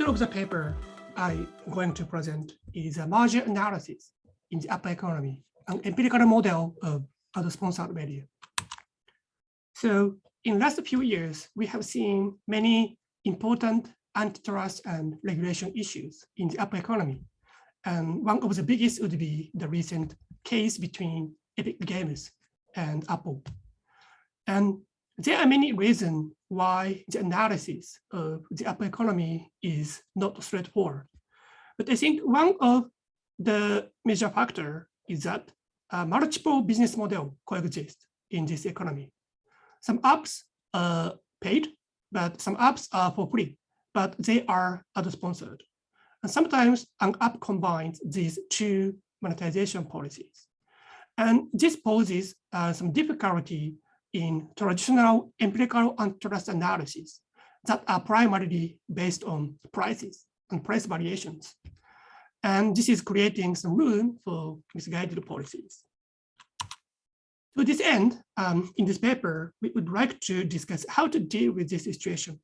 title of the paper I'm going to present is a merger analysis in the app economy, an empirical model of ad-sponsored media. So in the last few years, we have seen many important antitrust and regulation issues in the app economy. And one of the biggest would be the recent case between Epic Games and Apple. And there are many reasons why the analysis of the app economy is not straightforward. But I think one of the major factor is that multiple business model coexist in this economy. Some apps are paid, but some apps are for free, but they are ad-sponsored. And sometimes an app combines these two monetization policies. And this poses uh, some difficulty in traditional empirical antitrust analysis that are primarily based on prices and price variations. And this is creating some room for misguided policies. To this end, um, in this paper, we would like to discuss how to deal with this situation.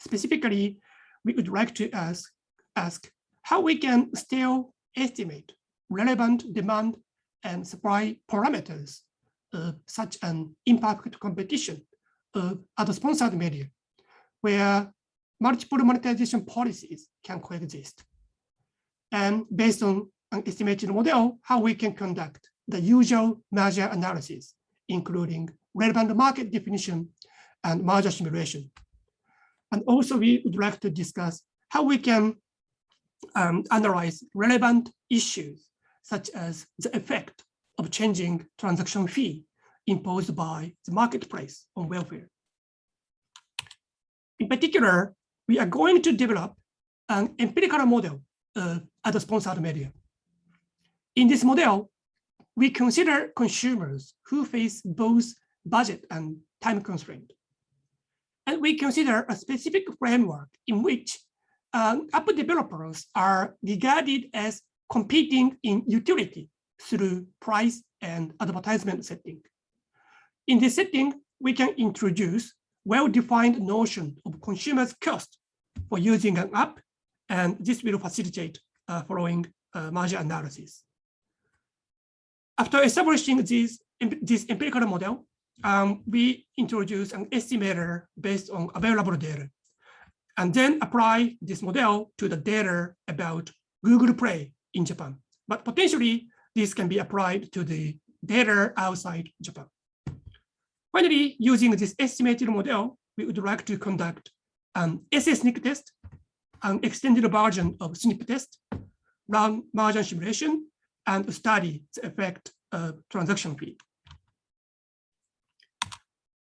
Specifically, we would like to ask, ask how we can still estimate relevant demand and supply parameters such an impact competition of ad-sponsored media, where multiple monetization policies can coexist. And based on an estimated model, how we can conduct the usual merger analysis, including relevant market definition and merger simulation. And also we would like to discuss how we can um, analyze relevant issues, such as the effect of changing transaction fee imposed by the marketplace on welfare. In particular, we are going to develop an empirical model of ad-sponsored media. In this model, we consider consumers who face both budget and time constraint. And we consider a specific framework in which um, app developers are regarded as competing in utility through price and advertisement setting. In this setting, we can introduce well-defined notion of consumer's cost for using an app, and this will facilitate uh, following uh, merger analysis. After establishing this, this empirical model, um, we introduce an estimator based on available data, and then apply this model to the data about Google Play in Japan. But potentially, this can be applied to the data outside Japan. Finally, using this estimated model, we would like to conduct an SSNIC test, an extended version of SSNIP test, run merger simulation, and study the effect of transaction fee.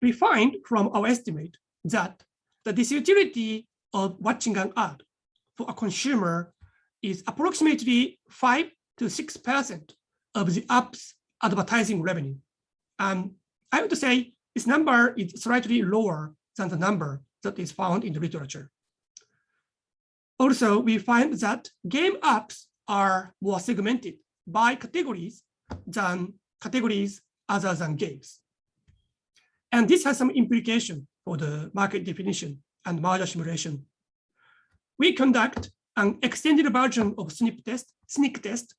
We find from our estimate that the disutility of watching an ad for a consumer is approximately 5 to 6% of the app's advertising revenue. And I would say this number is slightly lower than the number that is found in the literature. Also, we find that game apps are more segmented by categories than categories other than games. And this has some implication for the market definition and merger simulation. We conduct an extended version of SSNIP test, SSNIC test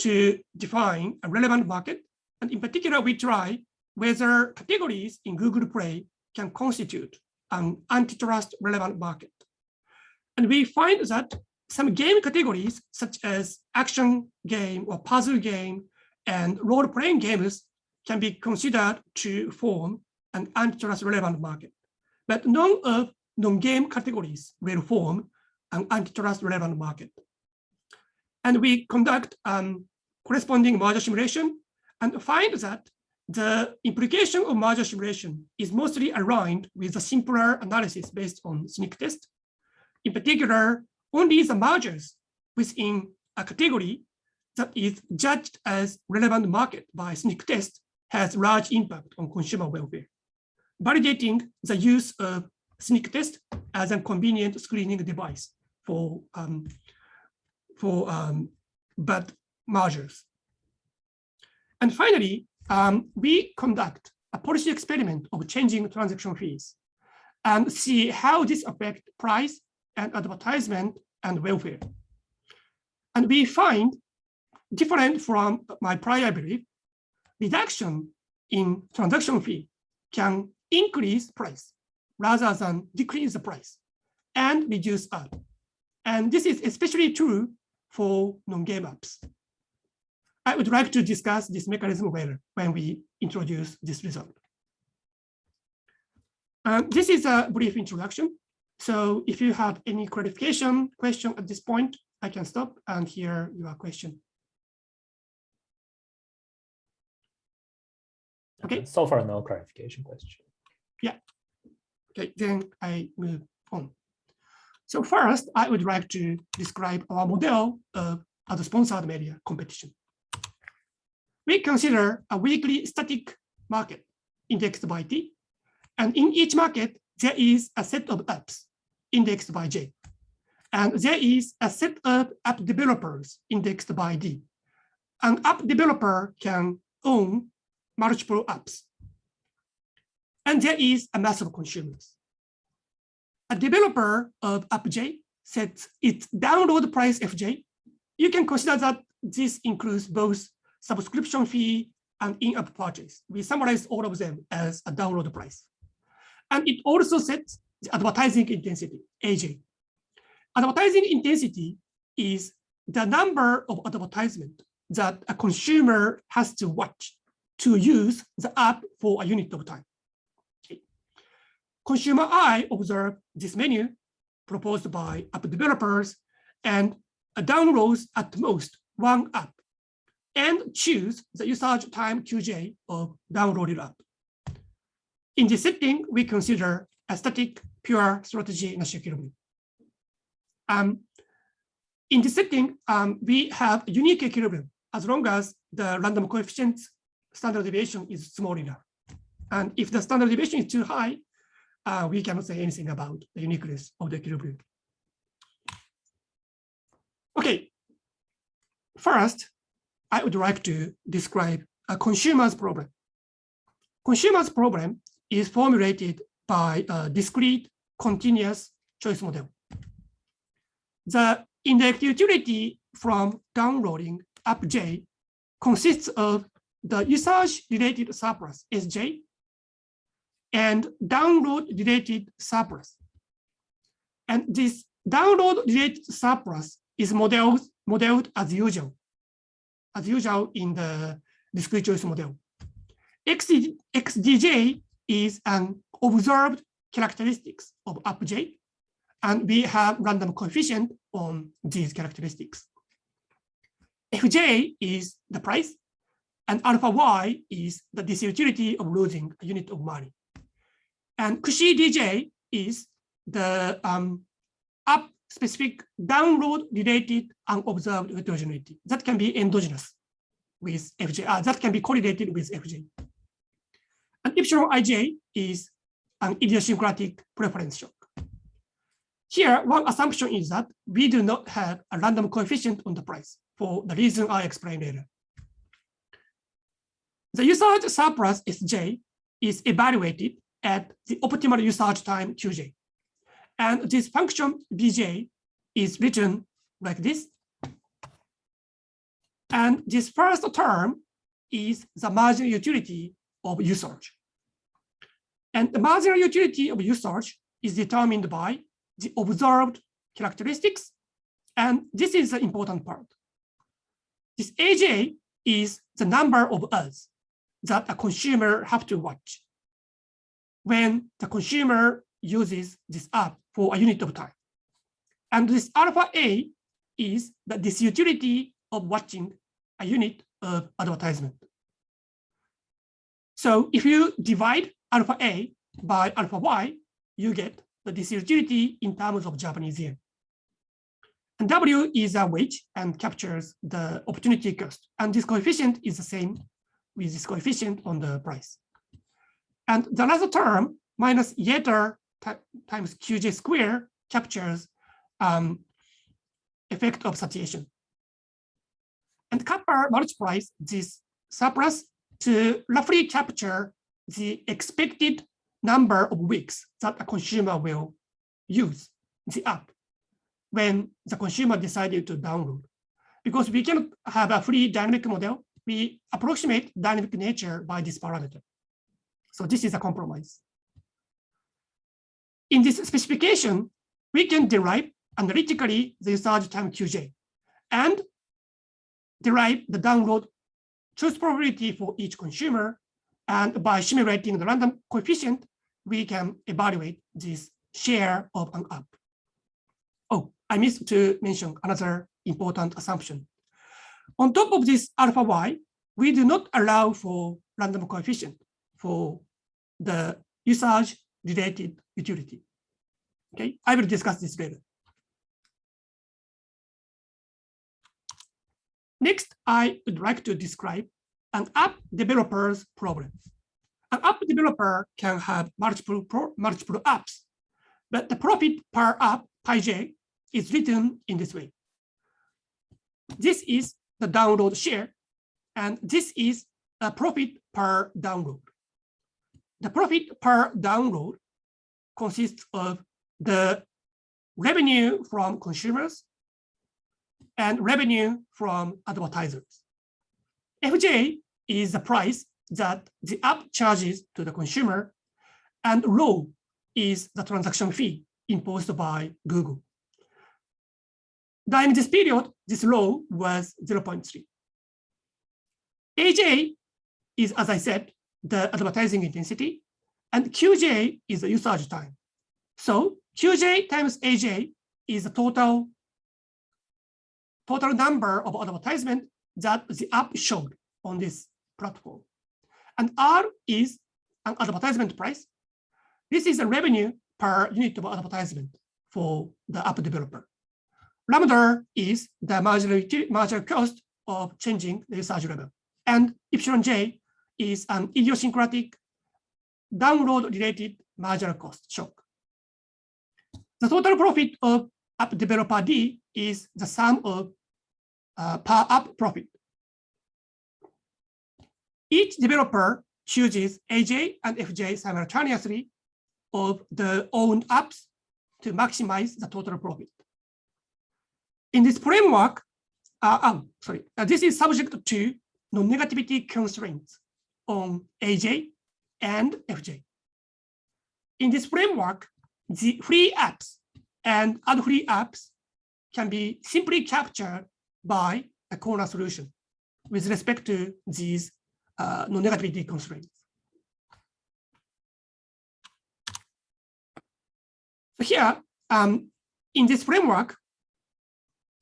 to define a relevant market. And in particular, we try whether categories in Google Play can constitute an antitrust relevant market. And we find that some game categories, such as action game or puzzle game and role-playing games can be considered to form an antitrust relevant market. But none of non-game categories will form an antitrust relevant market. And we conduct um, corresponding merger simulation and find that the implication of merger simulation is mostly aligned with the simpler analysis based on SSNIC test. In particular, only the mergers within a category that is judged as relevant market by SSNIC test has large impact on consumer welfare, validating the use of SSNIC test as a convenient screening device for um, for um, bad mergers. And finally, um, we conduct a policy experiment of changing transaction fees and see how this affect price and advertisement and welfare. And we find, different from my prior belief, reduction in transaction fee can increase price rather than decrease the price and reduce ad. And this is especially true for non-game apps. I would like to discuss this mechanism later when we introduce this result. Um, this is a brief introduction. So if you have any clarification question at this point, I can stop and hear your question. Okay. So far, no clarification question. Yeah. Okay, then I move on. So first, I would like to describe our model of a sponsored media competition. We consider a weekly static market indexed by T, and in each market, there is a set of apps indexed by J. And there is a set of app developers indexed by D. An app developer can own multiple apps. And there is a mass of consumers. A developer of app.j sets its download price fj. You can consider that this includes both subscription fee and in-app purchase. We summarize all of them as a download price. And it also sets the advertising intensity, AJ. Advertising intensity is the number of advertisement that a consumer has to watch to use the app for a unit of time. Consumer eye observe this menu proposed by app developers and downloads at most one app and choose the usage time QJ of downloaded app. In this setting, we consider a static pure strategy Nash equilibrium. Um, in this setting, um, we have unique equilibrium as long as the random coefficient standard deviation is small enough. And if the standard deviation is too high, uh, we cannot say anything about the uniqueness of the equilibrium. Okay, first, I would like to describe a consumer's problem. Consumer's problem is formulated by a discrete continuous choice model. The indirect utility from downloading app.j consists of the usage related surplus SJ and download related surplus. And this download related surplus is modeled, modeled as usual, as usual in the discrete choice model. XD, XDJ is an observed characteristics of app.j, and we have random coefficient on these characteristics. Fj is the price, and alpha y is the disutility of losing a unit of money. And Cauchy DJ is the um, app specific download related unobserved heterogeneity that can be endogenous with FJ, uh, that can be correlated with FJ. And epsilon ij is an idiosyncratic preference shock. Here, one assumption is that we do not have a random coefficient on the price for the reason I explained later. The usage surplus Sj is evaluated at the optimal usage time Qj. And this function Bj is written like this. And this first term is the marginal utility of usage. And the marginal utility of usage is determined by the observed characteristics. And this is the important part. This AJ is the number of us that a consumer have to watch when the consumer uses this app for a unit of time. And this alpha A is the disutility of watching a unit of advertisement. So if you divide alpha A by alpha Y, you get the disutility in terms of Japanese yen. And W is a wage and captures the opportunity cost. And this coefficient is the same with this coefficient on the price. And the last term minus eta times qj square captures um, effect of satiation. And kappa multiplies this surplus to roughly capture the expected number of weeks that a consumer will use the app when the consumer decided to download. Because we cannot have a free dynamic model, we approximate dynamic nature by this parameter. So this is a compromise. In this specification, we can derive analytically the usage time QJ and derive the download choice probability for each consumer. And by simulating the random coefficient, we can evaluate this share of an app. Oh, I missed to mention another important assumption. On top of this alpha y, we do not allow for random coefficient for the usage related utility. Okay, I will discuss this later. Next, I would like to describe an app developer's problem. An app developer can have multiple, multiple apps, but the profit per app, pi j, is written in this way. This is the download share, and this is a profit per download. The profit per download consists of the revenue from consumers and revenue from advertisers. FJ is the price that the app charges to the consumer, and rho is the transaction fee imposed by Google. During this period, this rho was 0.3. AJ is, as I said, the advertising intensity, and QJ is the usage time. So QJ times AJ is the total, total number of advertisement that the app showed on this platform. And R is an advertisement price. This is a revenue per unit of advertisement for the app developer. Lambda is the marginal, marginal cost of changing the usage level. And epsilon j is an idiosyncratic download related marginal cost shock. The total profit of app developer D is the sum of uh, per app profit. Each developer chooses AJ and FJ simultaneously of the owned apps to maximize the total profit. In this framework, uh, um, sorry, uh, this is subject to non-negativity constraints on AJ and FJ. In this framework, the free apps and ad-free apps can be simply captured by a corner solution with respect to these uh, non-negativity constraints. So here, um, in this framework,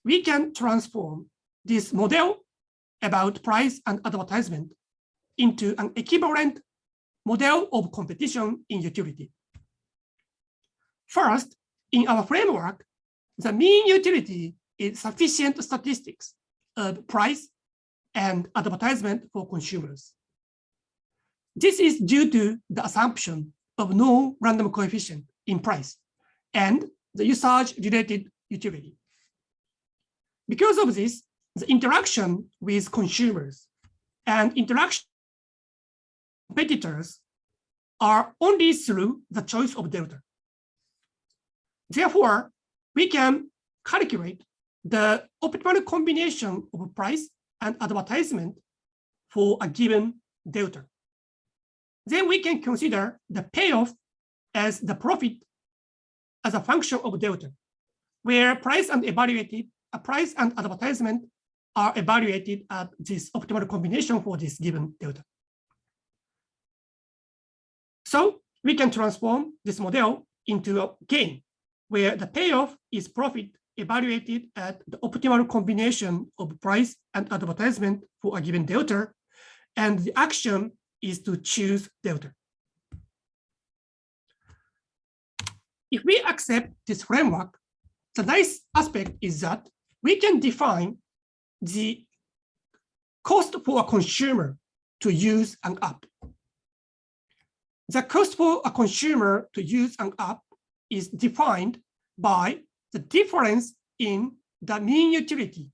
we can transform this model about price and advertisement into an equivalent model of competition in utility. First, in our framework, the mean utility is sufficient statistics of price and advertisement for consumers. This is due to the assumption of no random coefficient in price and the usage-related utility. Because of this, the interaction with consumers and interaction competitors are only through the choice of delta. Therefore, we can calculate the optimal combination of price and advertisement for a given delta. Then we can consider the payoff as the profit as a function of delta, where price and evaluated, a price and advertisement are evaluated at this optimal combination for this given delta. So we can transform this model into a game where the payoff is profit evaluated at the optimal combination of price and advertisement for a given delta, and the action is to choose delta. If we accept this framework, the nice aspect is that we can define the cost for a consumer to use an app. The cost for a consumer to use an app is defined by the difference in the mean utility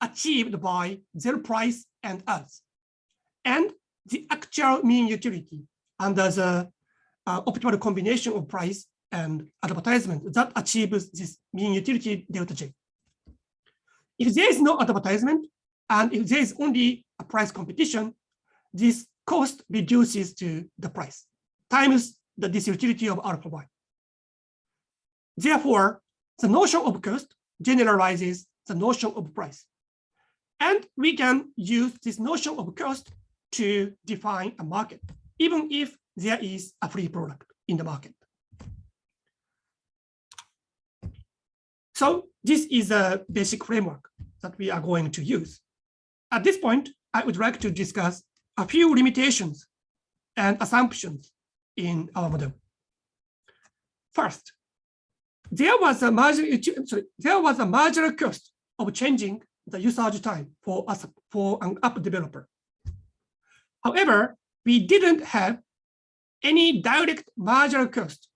achieved by zero price and ads, and the actual mean utility under the uh, optimal combination of price and advertisement that achieves this mean utility delta J. If there is no advertisement and if there is only a price competition, this cost reduces to the price times the disutility of alpha y. Therefore, the notion of cost generalizes the notion of price. And we can use this notion of cost to define a market, even if there is a free product in the market. So this is a basic framework that we are going to use. At this point, I would like to discuss a few limitations and assumptions in our model. First, there was a marginal sorry, there was a marginal cost of changing the usage time for us for an app developer. However, we didn't have any direct marginal cost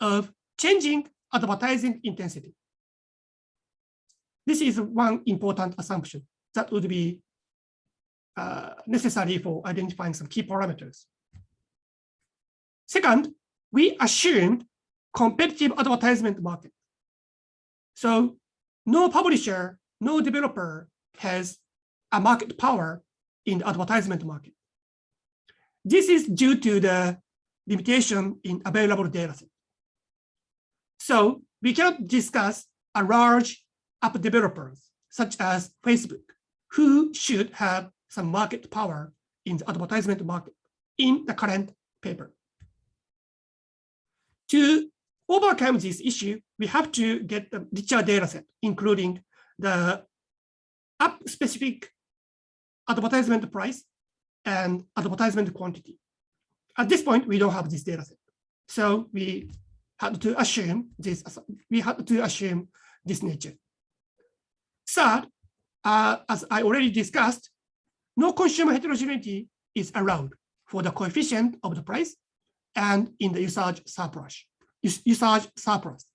of changing advertising intensity. This is one important assumption that would be uh, necessary for identifying some key parameters. Second, we assumed competitive advertisement market. So no publisher, no developer has a market power in the advertisement market. This is due to the limitation in available data set. So we cannot discuss a large app developers such as Facebook, who should have some market power in the advertisement market in the current paper. To overcome this issue, we have to get a richer data set, including the app-specific advertisement price and advertisement quantity. At this point, we don't have this data set. So we had to assume this, we had to assume this nature. Third, uh, as I already discussed, no consumer heterogeneity is allowed for the coefficient of the price and in the usage surplus. Usage surplus.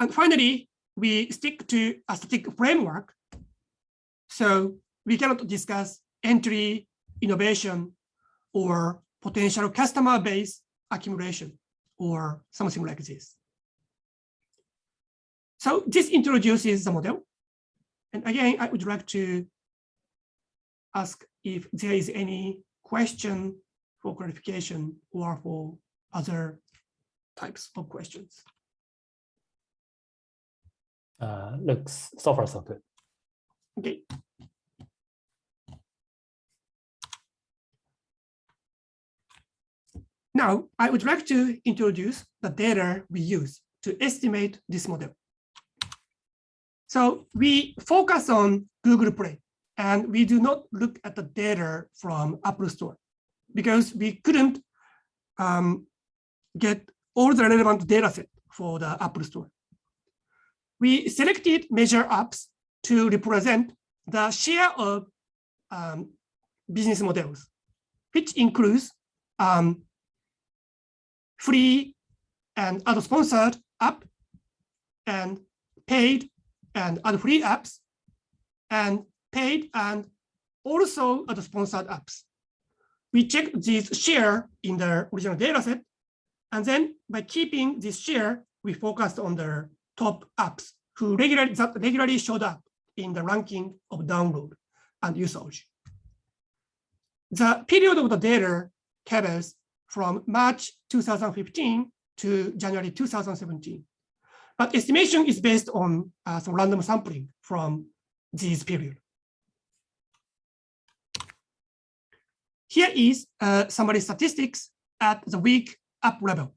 And finally, we stick to a static framework. So we cannot discuss entry, innovation, or potential customer base accumulation, or something like this. So this introduces the model. And again, I would like to ask if there is any question for clarification or for other types of questions. Uh, looks so far so good. Okay. Now, I would like to introduce the data we use to estimate this model. So we focus on Google Play and we do not look at the data from Apple Store because we couldn't um, get all the relevant data set for the Apple Store. We selected measure apps to represent the share of um, business models, which includes um, free and ad-sponsored app and paid and ad-free apps and paid and also ad-sponsored apps. We check this share in the original data set. And then by keeping this share, we focused on the top apps who regularly, regularly showed up in the ranking of download and usage. The period of the data covers from March 2015 to January 2017. But estimation is based on uh, some random sampling from this period. Here is uh, summary statistics at the week up level.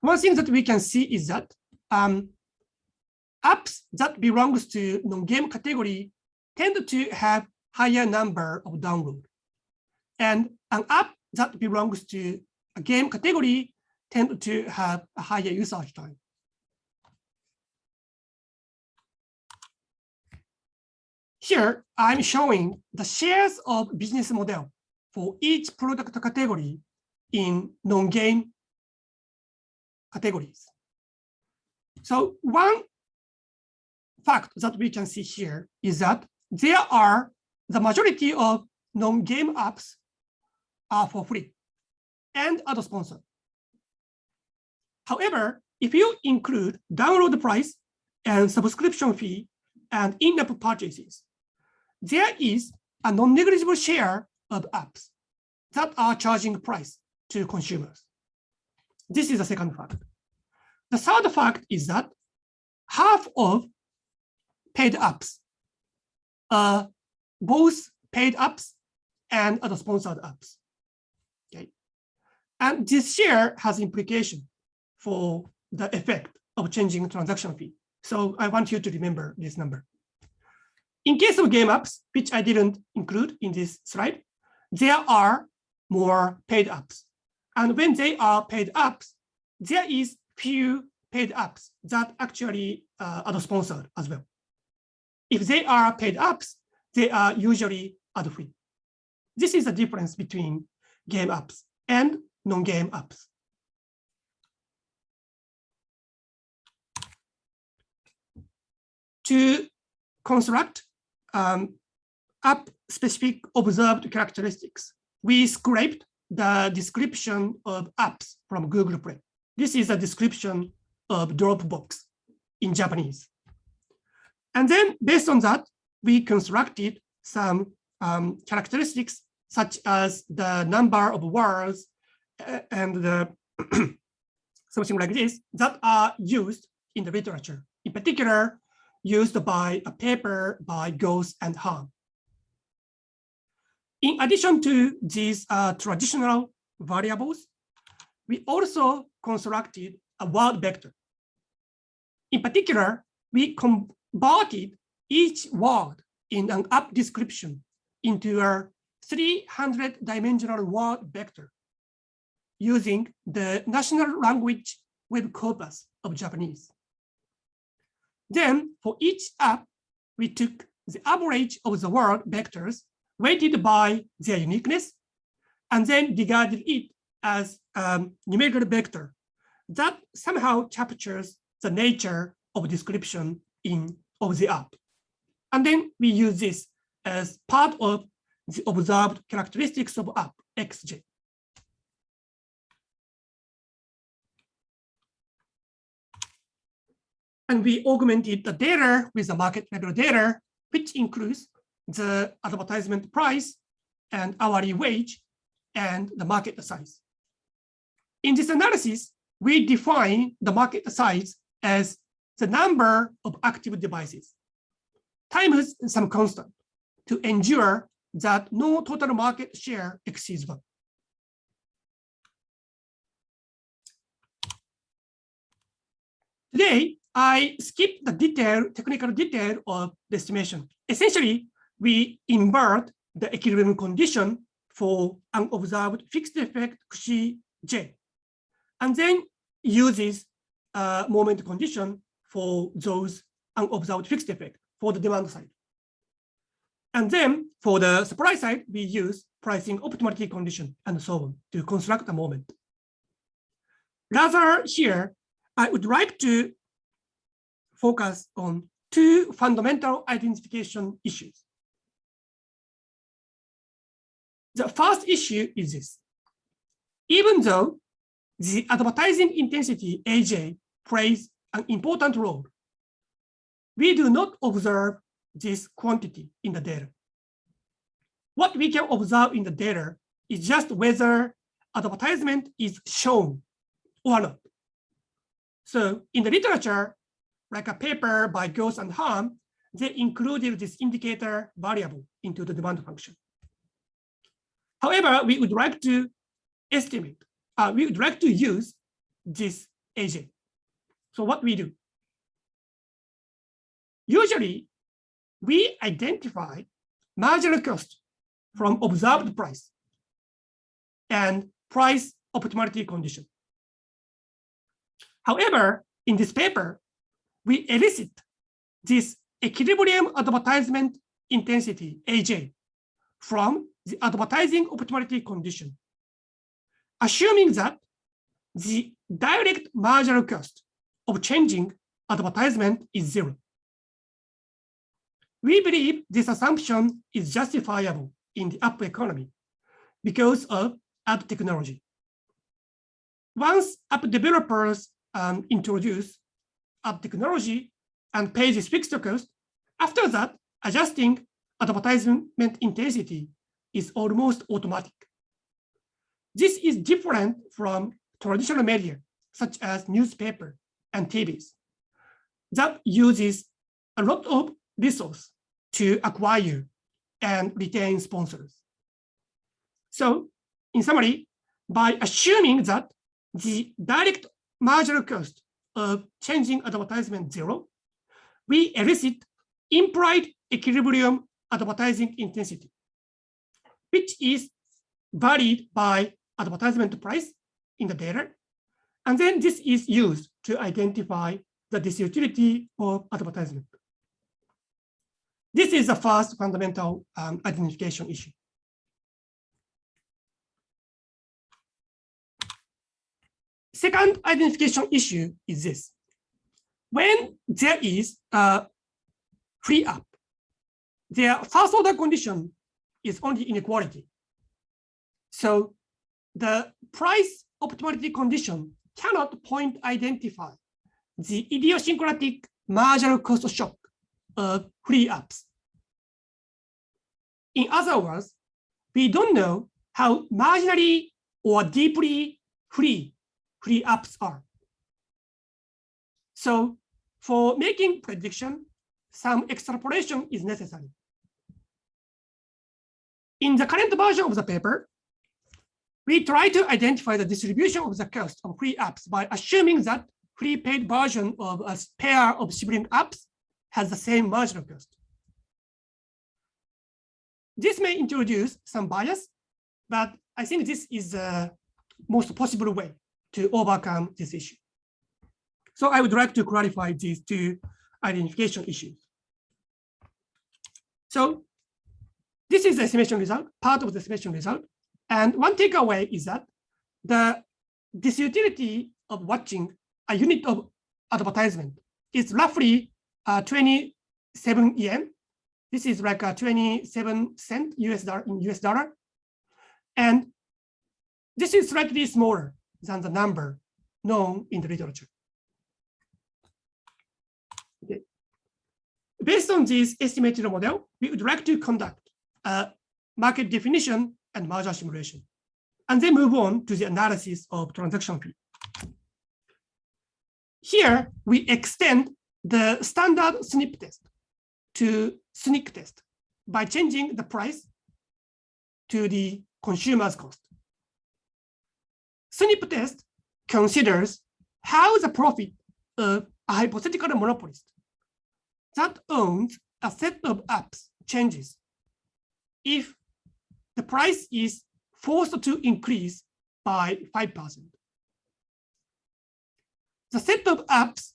One thing that we can see is that um, apps that belongs to non-game category tend to have higher number of download. And an app that belongs to a game category tend to have a higher usage time. Here, I'm showing the shares of business model for each product category in non-game categories. So one fact that we can see here is that there are the majority of non-game apps are for free and ad-sponsored. However, if you include download price and subscription fee and in-app purchases, there is a non-negligible share of apps that are charging price to consumers. This is the second fact. The third fact is that half of paid apps are both paid apps and ad-sponsored apps. Okay. And this share has implication for the effect of changing transaction fee. So I want you to remember this number. In case of game apps, which I didn't include in this slide, there are more paid apps. And when they are paid apps, there is few paid apps that actually uh, are sponsored as well. If they are paid apps, they are usually ad-free. This is the difference between game apps and non-game apps. To construct um, app-specific observed characteristics, we scraped the description of apps from Google Play. This is a description of Dropbox in Japanese. And then based on that, we constructed some um, characteristics such as the number of words and the something like this that are used in the literature, in particular, used by a paper by Ghose and Han. In addition to these uh, traditional variables, we also constructed a word vector. In particular, we converted each word in an app description into a 300 dimensional word vector using the national language web corpus of Japanese. Then for each app, we took the average of the word vectors weighted by their uniqueness, and then regarded it as a numerical vector that somehow captures the nature of description in of the app. And then we use this as part of the observed characteristics of app xj. And we augmented the data with the market level data, which includes the advertisement price and hourly wage and the market size. In this analysis, we define the market size as the number of active devices times some constant to ensure that no total market share exceeds one. Today, I skip the detail, technical detail of the estimation. Essentially, we invert the equilibrium condition for an observed fixed effect Xi J, and then uses a moment condition for those unobserved fixed effect for the demand side. And then for the supply side, we use pricing optimality condition and so on to construct a moment. Rather here, I would like to focus on two fundamental identification issues. The first issue is this. Even though the advertising intensity AJ plays an important role, we do not observe this quantity in the data. What we can observe in the data is just whether advertisement is shown or not. So in the literature, like a paper by Ghose and Han, they included this indicator variable into the demand function. However, we would like to estimate, uh, we would like to use this agent. So what we do? Usually, we identify marginal cost from observed price and price optimality condition. However, in this paper, we elicit this equilibrium advertisement intensity, AJ, from the advertising optimality condition, assuming that the direct marginal cost of changing advertisement is zero. We believe this assumption is justifiable in the app economy because of ad technology. Once app developers um, introduce ad technology and pay this fixed cost. After that, adjusting advertisement intensity is almost automatic. This is different from traditional media, such as newspaper and TVs, that uses a lot of resource to acquire and retain sponsors. So in summary, by assuming that the direct marginal cost of changing advertisement zero, we elicit implied equilibrium advertising intensity, which is varied by advertisement price in the data. And then this is used to identify the disutility of advertisement. This is the first fundamental um, identification issue. Second identification issue is this. When there is a free app, their first order condition is only inequality. So the price optimality condition cannot point identify the idiosyncratic marginal cost shock of free apps. In other words, we don't know how marginally or deeply free free apps are. So for making prediction, some extrapolation is necessary. In the current version of the paper, we try to identify the distribution of the cost of free apps by assuming that free paid version of a pair of sibling apps has the same marginal cost. This may introduce some bias, but I think this is the most possible way to overcome this issue. So I would like to clarify these two identification issues. So this is the estimation result, part of the estimation result. And one takeaway is that the disutility of watching a unit of advertisement is roughly uh, 27 yen. This is like a 27 cent US dollar in US dollar. And this is slightly smaller than the number known in the literature. Okay. Based on this estimated model, we would like to conduct a market definition and merger simulation, and then move on to the analysis of transaction fee. Here, we extend the standard SSNIP test to SNCC test by changing the price to the consumer's cost. SSNIP test considers how the profit of a hypothetical monopolist that owns a set of apps changes if the price is forced to increase by 5%. The set of apps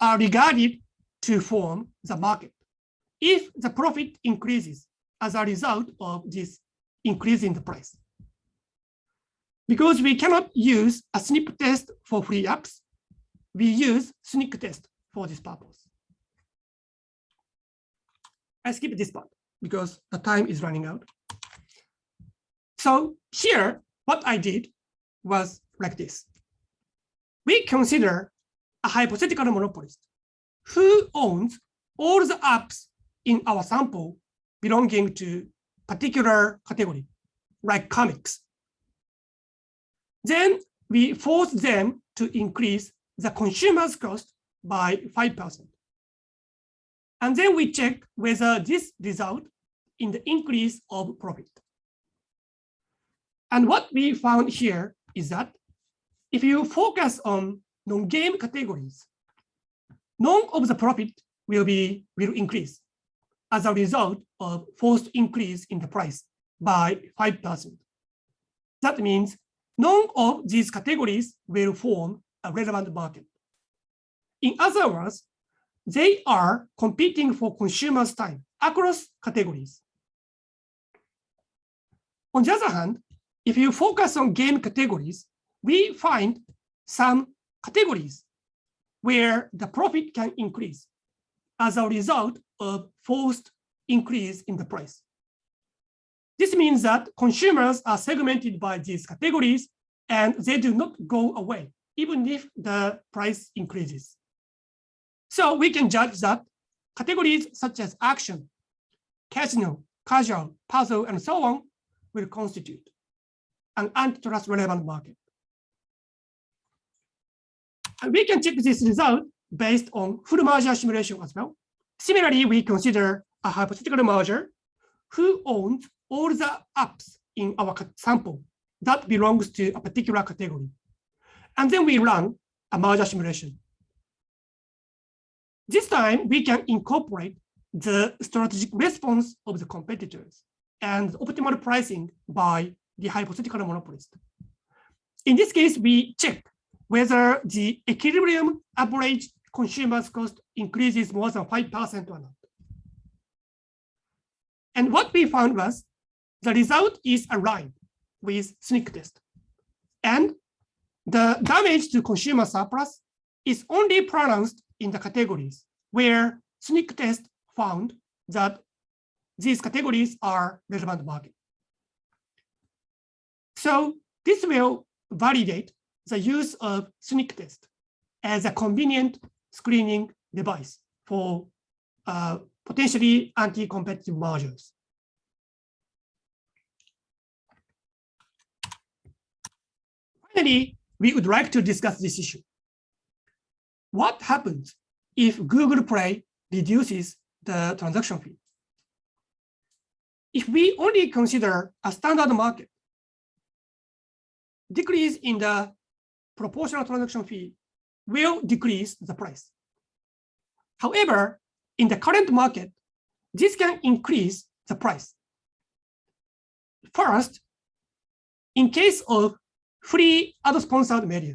are regarded to form the market if the profit increases as a result of this increase in the price. Because we cannot use a SSNIP test for free apps, we use SNCC test for this purpose. I skip this part because the time is running out. So here, what I did was like this. We consider a hypothetical monopolist who owns all the apps in our sample belonging to particular category, like comics. Then we force them to increase the consumer's cost by 5%. And then we check whether this result in the increase of profit. And what we found here is that if you focus on non-game categories, none of the profit will be will increase as a result of forced increase in the price by 5%. That means none of these categories will form a relevant market. In other words, they are competing for consumers' time across categories. On the other hand, if you focus on game categories, we find some categories where the profit can increase as a result of forced increase in the price. This means that consumers are segmented by these categories and they do not go away even if the price increases. So we can judge that categories such as action, casino, casual, puzzle, and so on will constitute an antitrust relevant market. And we can check this result based on full merger simulation as well. Similarly, we consider a hypothetical merger who owns all the apps in our sample that belongs to a particular category. And then we run a merger simulation. This time, we can incorporate the strategic response of the competitors and optimal pricing by the hypothetical monopolist. In this case, we check whether the equilibrium average consumer's cost increases more than 5% or not. And what we found was the result is aligned with SSNIC test. And the damage to consumer surplus is only pronounced in the categories where SSNIC test found that these categories are relevant market. So this will validate the use of SSNIC test as a convenient screening device for uh, potentially anti-competitive mergers. Finally, we would like to discuss this issue. What happens if Google Play reduces the transaction fee? If we only consider a standard market, decrease in the proportional transaction fee will decrease the price. However, in the current market, this can increase the price. First, in case of free ad-sponsored media,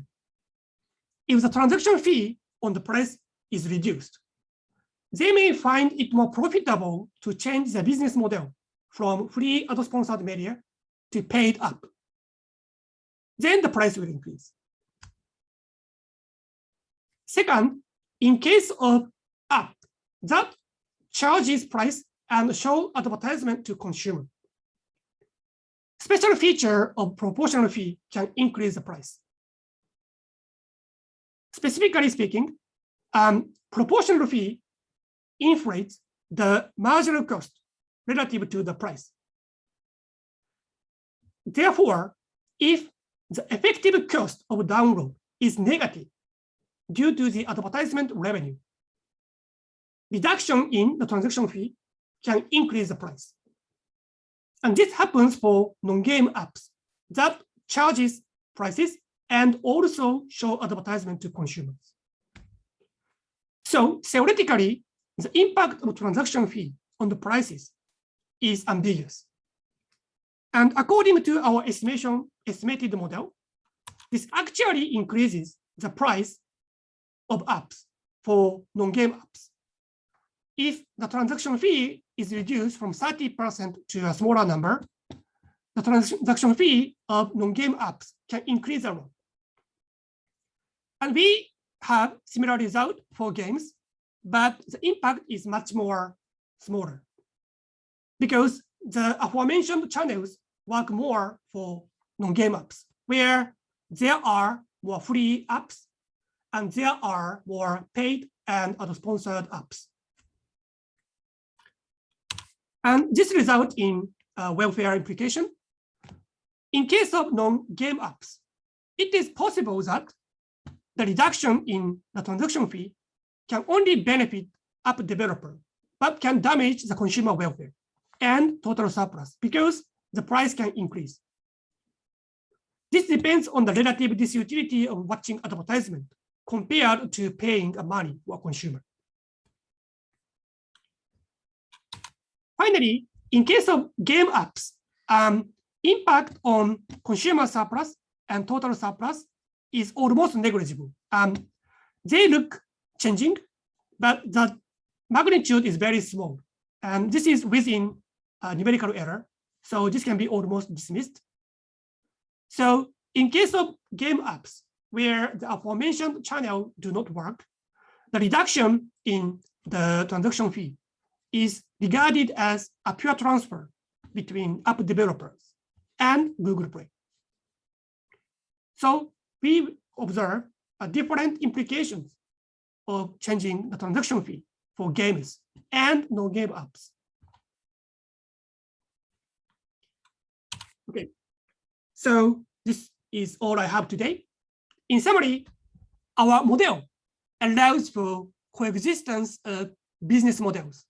if the transaction fee on the price is reduced, they may find it more profitable to change the business model from free ad-sponsored media to paid up. Then the price will increase. Second, in case of app that charges price and show advertisement to consumer, special feature of proportional fee can increase the price. Specifically speaking, um, proportional fee inflates the marginal cost relative to the price. Therefore, if the effective cost of download is negative due to the advertisement revenue, reduction in the transaction fee can increase the price. And this happens for non-game apps that charges prices and also show advertisement to consumers. So theoretically, the impact of transaction fee on the prices is ambiguous. And according to our estimation, estimated model, this actually increases the price of apps for non-game apps. If the transaction fee is reduced from 30% to a smaller number, the transaction fee of non-game apps can increase a lot. And we have similar result for games, but the impact is much more smaller because the aforementioned channels work more for non-game apps, where there are more free apps and there are more paid and other sponsored apps. And this result in uh, welfare implication. In case of non-game apps, it is possible that the reduction in the transaction fee can only benefit app developer, but can damage the consumer welfare and total surplus because the price can increase. This depends on the relative disutility of watching advertisement compared to paying a money for a consumer. Finally, in case of game apps, um, impact on consumer surplus and total surplus is almost negligible. Um, they look changing, but the magnitude is very small. And this is within numerical error. So this can be almost dismissed. So in case of game apps, where the aforementioned channel do not work, the reduction in the transaction fee is regarded as a pure transfer between app developers and Google Play. So we observe different implications of changing the transaction fee for games and non-game apps. Okay, so this is all I have today. In summary, our model allows for coexistence of business models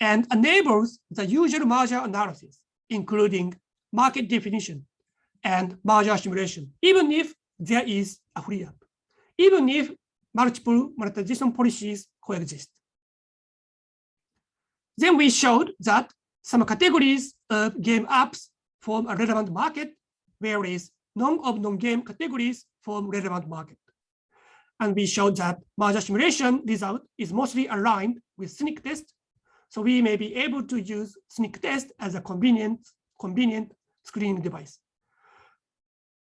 and enables the usual merger analysis, including market definition and merger simulation, even if there is a free app, even if multiple monetization policies coexist. Then we showed that some categories of game apps form a relevant market, whereas none of non-game categories form relevant market. And we showed that merger simulation result is mostly aligned with SSNIC test. So we may be able to use SSNIC test as a convenient, convenient screening device.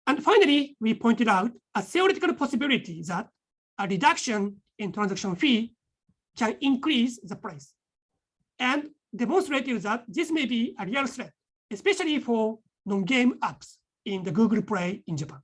And finally, we pointed out a theoretical possibility that a reduction in transaction fee can increase the price and demonstrated that this may be a real threat, especially for non-game apps in the Google Play in Japan.